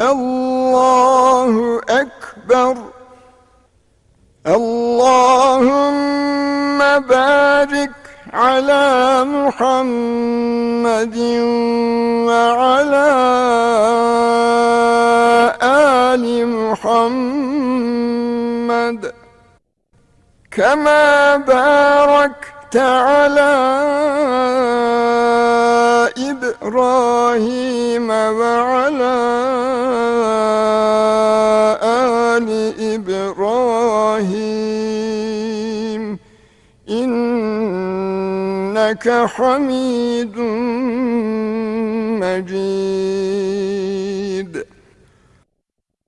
الله أكبر. اللهم بارك على محمد وعلى آل محمد. كما باركت على إبراهيم وعلى آل إبراهيم. إنك حميد مجيد.